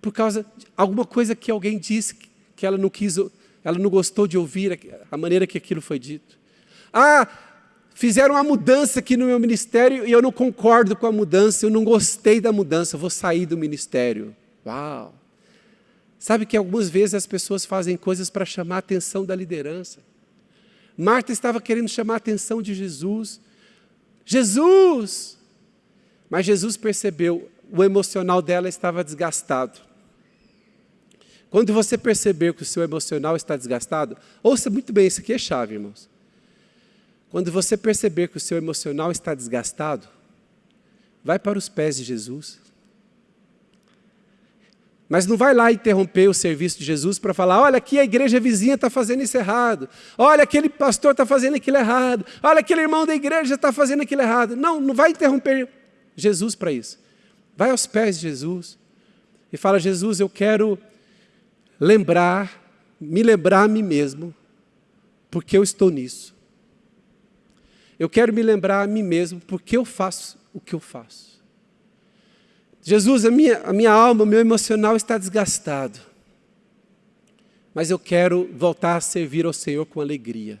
Por causa de alguma coisa que alguém disse que ela não quis, ela não gostou de ouvir a maneira que aquilo foi dito. Ah, fizeram uma mudança aqui no meu ministério e eu não concordo com a mudança, eu não gostei da mudança, vou sair do ministério. Uau! Sabe que algumas vezes as pessoas fazem coisas para chamar a atenção da liderança. Marta estava querendo chamar a atenção de Jesus. Jesus! Mas Jesus percebeu, o emocional dela estava desgastado. Quando você perceber que o seu emocional está desgastado, ouça muito bem, isso aqui é chave, irmãos. Quando você perceber que o seu emocional está desgastado, vai para os pés de Jesus. Mas não vai lá interromper o serviço de Jesus para falar, olha aqui a igreja vizinha está fazendo isso errado, olha aquele pastor está fazendo aquilo errado, olha aquele irmão da igreja está fazendo aquilo errado. Não, não vai interromper Jesus para isso. Vai aos pés de Jesus e fala, Jesus, eu quero lembrar, me lembrar a mim mesmo, porque eu estou nisso. Eu quero me lembrar a mim mesmo, porque eu faço o que eu faço. Jesus, a minha, a minha alma, o meu emocional está desgastado. Mas eu quero voltar a servir ao Senhor com alegria.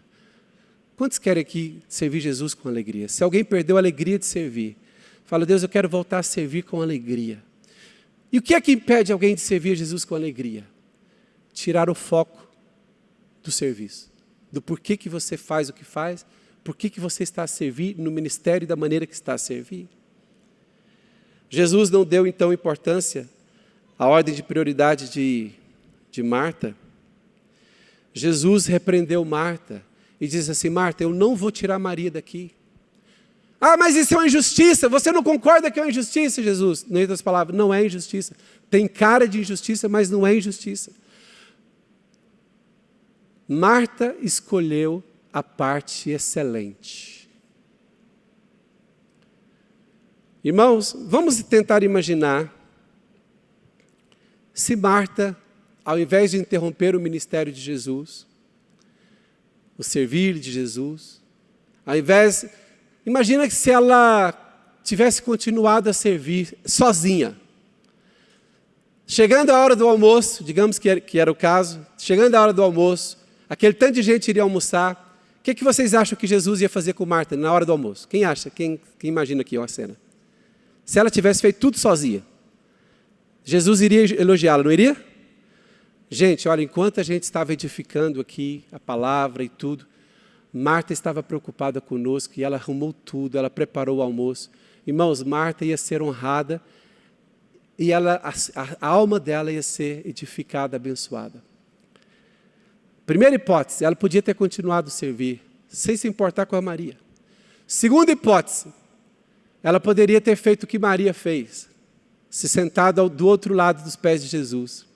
Quantos querem aqui servir Jesus com alegria? Se alguém perdeu a alegria de servir, fala, Deus, eu quero voltar a servir com alegria. E o que é que impede alguém de servir Jesus com alegria? Tirar o foco do serviço, do porquê que você faz o que faz, porquê que você está a servir no ministério da maneira que está a servir. Jesus não deu então importância à ordem de prioridade de, de Marta. Jesus repreendeu Marta e diz assim: Marta, eu não vou tirar Maria daqui. Ah, mas isso é uma injustiça. Você não concorda que é uma injustiça, Jesus? Em outras palavras, não é injustiça. Tem cara de injustiça, mas não é injustiça. Marta escolheu a parte excelente. Irmãos, vamos tentar imaginar se Marta, ao invés de interromper o ministério de Jesus, o servir de Jesus, ao invés, imagina que se ela tivesse continuado a servir sozinha, chegando a hora do almoço, digamos que era, que era o caso, chegando a hora do almoço, aquele tanto de gente iria almoçar, que, que vocês acham que Jesus ia fazer com Marta na hora do almoço? Quem acha? Quem, quem imagina aqui a cena? Se ela tivesse feito tudo sozinha, Jesus iria elogiá-la, não iria? Gente, olha, enquanto a gente estava edificando aqui a palavra e tudo, Marta estava preocupada conosco e ela arrumou tudo, ela preparou o almoço. Irmãos, Marta ia ser honrada e ela, a, a alma dela ia ser edificada, abençoada. Primeira hipótese, ela podia ter continuado a servir, sem se importar com a Maria. Segunda hipótese, ela poderia ter feito o que Maria fez, se sentado do outro lado dos pés de Jesus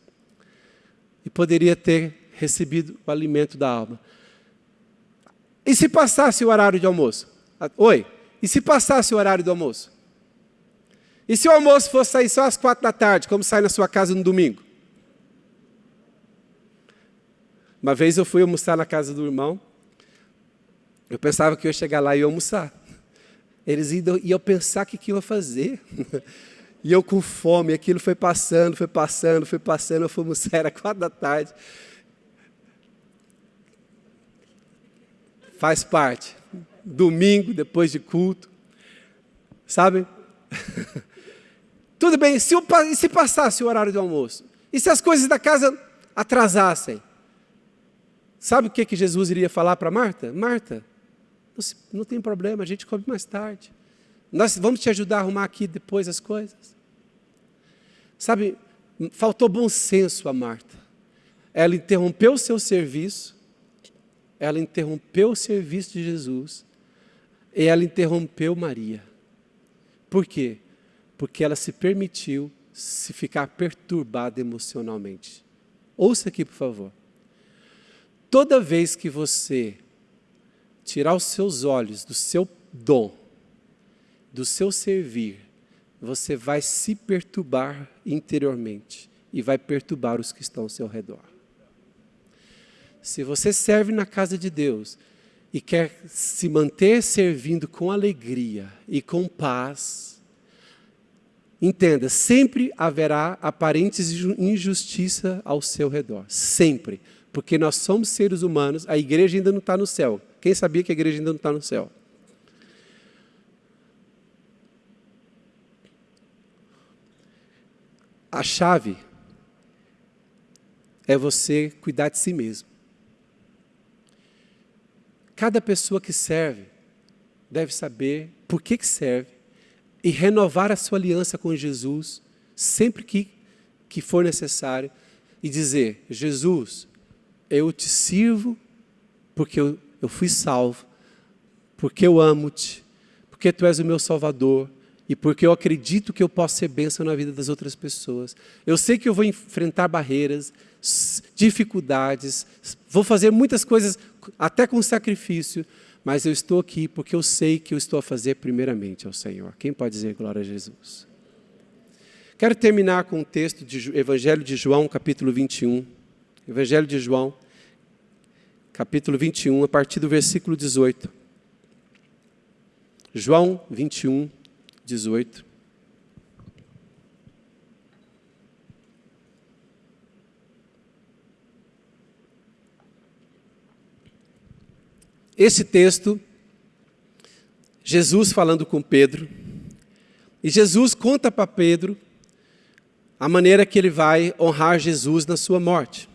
e poderia ter recebido o alimento da alma. E se passasse o horário de almoço? Oi? E se passasse o horário do almoço? E se o almoço fosse sair só às quatro da tarde, como sai na sua casa no domingo? Uma vez eu fui almoçar na casa do irmão, eu pensava que eu ia chegar lá e ia almoçar. Eles iam, iam pensar o que, que eu ia fazer. E eu com fome, aquilo foi passando, foi passando, foi passando, eu fui almoçar, era quatro da tarde. Faz parte. Domingo, depois de culto. Sabe? Tudo bem, se, se passasse o horário do almoço? E se as coisas da casa atrasassem? Sabe o que, que Jesus iria falar para Marta? Marta, não, tem problema, a gente come mais tarde. Nós vamos te ajudar a arrumar aqui depois as coisas. Sabe, faltou bom senso a Marta. Ela interrompeu o seu serviço, ela interrompeu o serviço de Jesus, e ela interrompeu Maria. Por quê? Porque ela se permitiu se ficar perturbada emocionalmente. Ouça aqui, por favor. Toda vez que você tirar os seus olhos do seu dom, do seu servir, você vai se perturbar interiormente e vai perturbar os que estão ao seu redor. Se você serve na casa de Deus e quer se manter servindo com alegria e com paz, entenda, sempre haverá aparentes injustiça ao seu redor, sempre porque nós somos seres humanos, a igreja ainda não está no céu. Quem sabia que a igreja ainda não está no céu? A chave é você cuidar de si mesmo. Cada pessoa que serve deve saber por que, que serve e renovar a sua aliança com Jesus sempre que, que for necessário e dizer: Jesus, eu te sirvo porque eu, eu fui salvo, porque eu amo-te, porque tu és o meu Salvador e porque eu acredito que eu posso ser bênção na vida das outras pessoas. Eu sei que eu vou enfrentar barreiras, dificuldades, vou fazer muitas coisas até com sacrifício, mas eu estou aqui porque eu sei que eu estou a fazer primeiramente ao Senhor. Quem pode dizer glória a Jesus? Quero terminar com um texto do Evangelho de João, capítulo 21. Evangelho de João, capítulo 21, a partir do versículo 18. João 21, 18. Esse texto, Jesus falando com Pedro, e Jesus conta para Pedro a maneira que ele vai honrar Jesus na sua morte.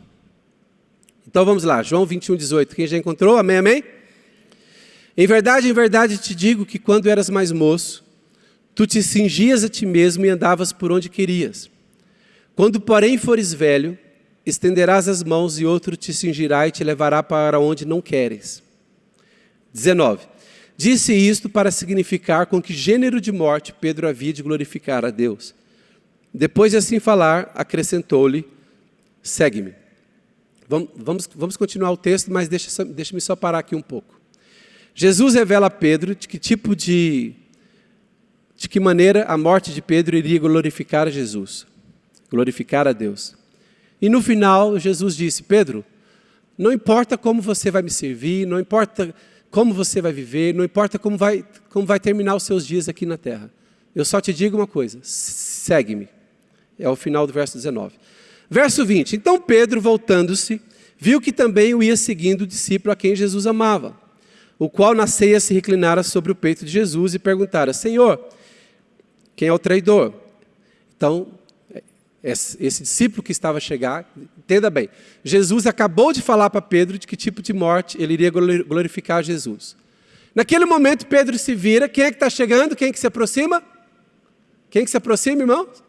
Então vamos lá, João 21, 18. Quem já encontrou? Amém, amém? Em verdade, em verdade te digo que quando eras mais moço, tu te cingias a ti mesmo e andavas por onde querias. Quando, porém, fores velho, estenderás as mãos e outro te cingirá e te levará para onde não queres. 19. Disse isto para significar com que gênero de morte Pedro havia de glorificar a Deus. Depois de assim falar, acrescentou-lhe: Segue-me. Vamos, vamos, vamos continuar o texto, mas deixa, deixa-me só parar aqui um pouco. Jesus revela a Pedro de que tipo de, de que maneira a morte de Pedro iria glorificar a Jesus, glorificar a Deus. E no final, Jesus disse: Pedro, não importa como você vai me servir, não importa como você vai viver, não importa como vai, como vai terminar os seus dias aqui na terra. Eu só te digo uma coisa: segue-me. É o final do verso 19. Verso 20: Então Pedro, voltando-se, viu que também o ia seguindo o discípulo a quem Jesus amava, o qual na ceia se reclinara sobre o peito de Jesus e perguntara: Senhor, quem é o traidor? Então, esse discípulo que estava a chegar, entenda bem, Jesus acabou de falar para Pedro de que tipo de morte ele iria glorificar Jesus. Naquele momento, Pedro se vira, quem é que está chegando? Quem é que se aproxima? Quem é que se aproxima, irmãos?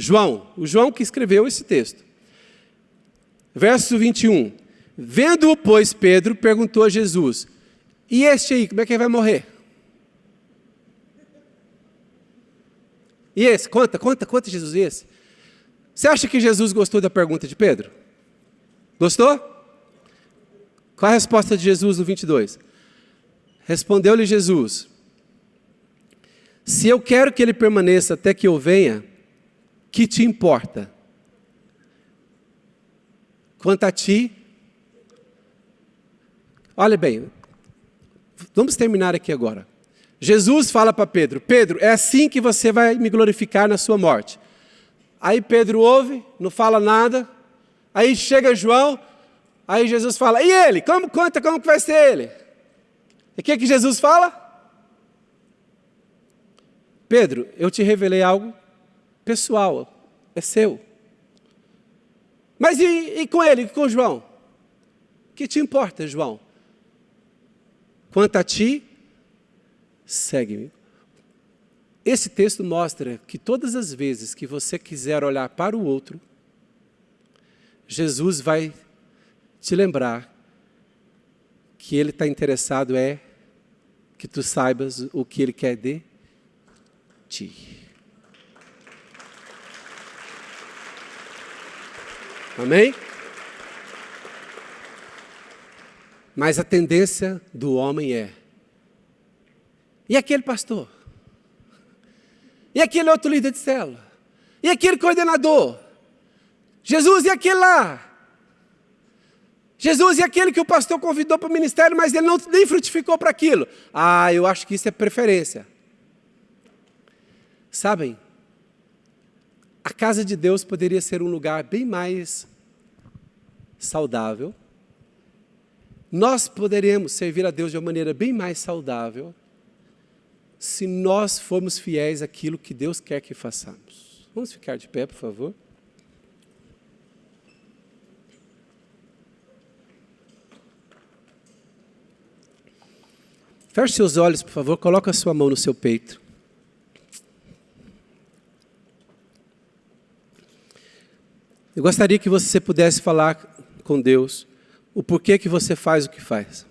João, o João que escreveu esse texto. Verso 21. Vendo-o, pois, Pedro perguntou a Jesus: E este aí, como é que ele vai morrer? E esse? Conta, conta, conta, Jesus, e esse? Você acha que Jesus gostou da pergunta de Pedro? Gostou? Qual a resposta de Jesus no 22? Respondeu-lhe Jesus: Se eu quero que ele permaneça até que eu venha, que te importa? Quanto a ti, olha bem, vamos terminar aqui agora. Jesus fala para Pedro: Pedro, é assim que você vai me glorificar na sua morte. Aí Pedro ouve, não fala nada. Aí chega João, aí Jesus fala: E ele? Como conta como que vai ser ele? E o que, que Jesus fala? Pedro, eu te revelei algo pessoal, é seu. Mas e, e com ele, com João? Que te importa, João? Quanto a ti, segue-me. Esse texto mostra que todas as vezes que você quiser olhar para o outro, Jesus vai te lembrar que Ele está interessado é que tu saibas o que Ele quer de ti. Amém? Mas a tendência do homem é e aquele pastor? E aquele outro líder de célula? E aquele coordenador? Jesus e aquele lá? Jesus e aquele que o pastor convidou para o ministério, mas ele não nem frutificou para aquilo. Ah, eu acho que isso é preferência. Sabem, a casa de Deus poderia ser um lugar bem mais saudável. Nós poderíamos servir a Deus de uma maneira bem mais saudável se nós formos fiéis àquilo que Deus quer que façamos. Vamos ficar de pé, por favor. Feche seus olhos, por favor, coloque a sua mão no seu peito. Eu gostaria que você pudesse falar com Deus o porquê que você faz o que faz.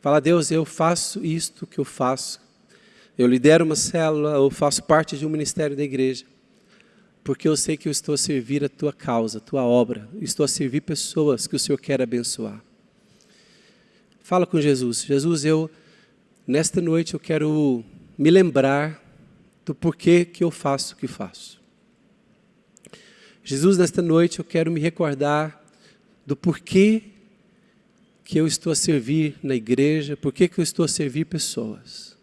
Fala, Deus, eu faço isto que eu faço. Eu lidero uma célula, eu faço parte de um ministério da igreja. Porque eu sei que eu estou a servir a tua causa, a tua obra. Estou a servir pessoas que o Senhor quer abençoar. Fala com Jesus. Jesus, eu, nesta noite, eu quero me lembrar do porquê que eu faço o que faço. Jesus, nesta noite, eu quero me recordar do porquê que eu estou a servir na igreja, por que, eu estou a servir pessoas.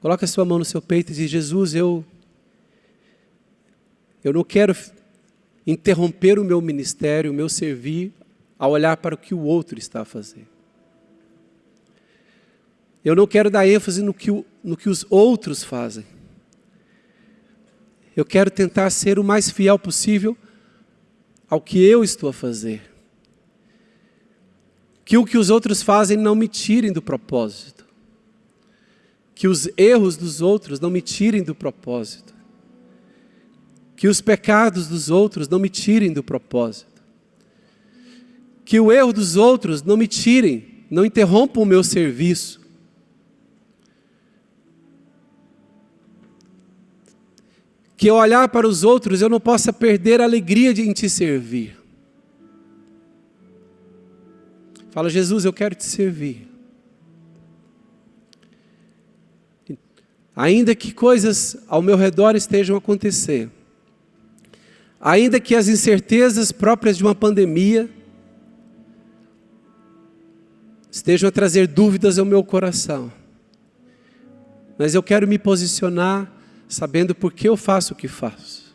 Coloque a sua mão no seu peito e diz, Jesus, eu, eu não quero interromper o meu ministério, o meu servir, ao olhar para o que o outro está a fazer. Eu não quero dar ênfase no que, no que os outros fazem. Eu quero tentar ser o mais fiel possível ao que eu estou a fazer. Que o que os outros fazem não me tirem do propósito, que os erros dos outros não me tirem do propósito, que os pecados dos outros não me tirem do propósito, que o erro dos outros não me tirem, não interrompam o meu serviço. Que ao olhar para os outros eu não possa perder a alegria de em te servir. Fala, Jesus, eu quero te servir. Ainda que coisas ao meu redor estejam a acontecer, ainda que as incertezas próprias de uma pandemia estejam a trazer dúvidas ao meu coração, mas eu quero me posicionar sabendo por que eu faço o que faço,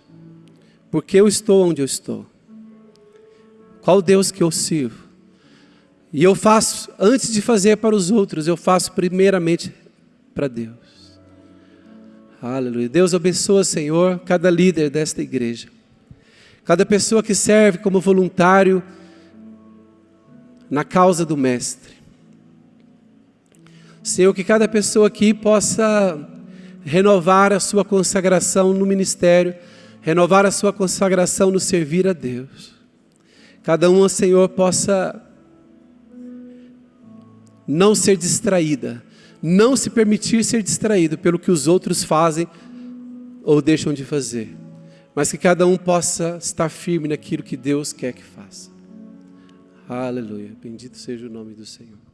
por que eu estou onde eu estou, qual Deus que eu sirvo. E eu faço, antes de fazer para os outros, eu faço primeiramente para Deus. Aleluia. Deus abençoa, Senhor, cada líder desta igreja. Cada pessoa que serve como voluntário na causa do Mestre. Senhor, que cada pessoa aqui possa renovar a sua consagração no ministério, renovar a sua consagração no servir a Deus. Cada um, Senhor, possa não ser distraída, não se permitir ser distraído pelo que os outros fazem ou deixam de fazer, mas que cada um possa estar firme naquilo que Deus quer que faça. Aleluia. Bendito seja o nome do Senhor.